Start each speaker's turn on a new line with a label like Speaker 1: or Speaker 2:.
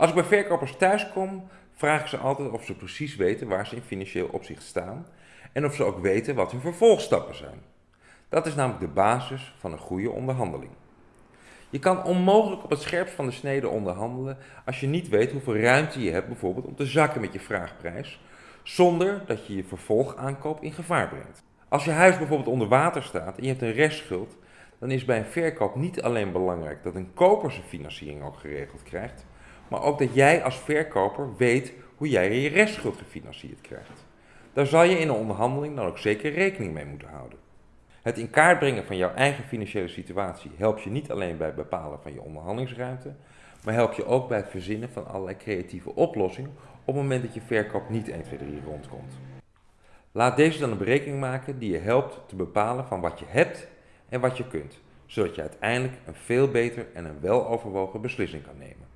Speaker 1: Als ik bij verkopers thuis kom, vraag ik ze altijd of ze precies weten waar ze in financieel opzicht staan en of ze ook weten wat hun vervolgstappen zijn. Dat is namelijk de basis van een goede onderhandeling. Je kan onmogelijk op het scherpst van de snede onderhandelen als je niet weet hoeveel ruimte je hebt bijvoorbeeld om te zakken met je vraagprijs, zonder dat je je vervolgaankoop in gevaar brengt. Als je huis bijvoorbeeld onder water staat en je hebt een restschuld, dan is bij een verkoop niet alleen belangrijk dat een koper zijn financiering ook geregeld krijgt, maar ook dat jij als verkoper weet hoe jij je restschuld gefinancierd krijgt. Daar zal je in een onderhandeling dan ook zeker rekening mee moeten houden. Het in kaart brengen van jouw eigen financiële situatie helpt je niet alleen bij het bepalen van je onderhandelingsruimte, maar helpt je ook bij het verzinnen van allerlei creatieve oplossingen op het moment dat je verkoop niet 1, 2, 3 rondkomt. Laat deze dan een berekening maken die je helpt te bepalen van wat je hebt en wat je kunt, zodat je uiteindelijk een veel beter en een weloverwogen beslissing kan nemen.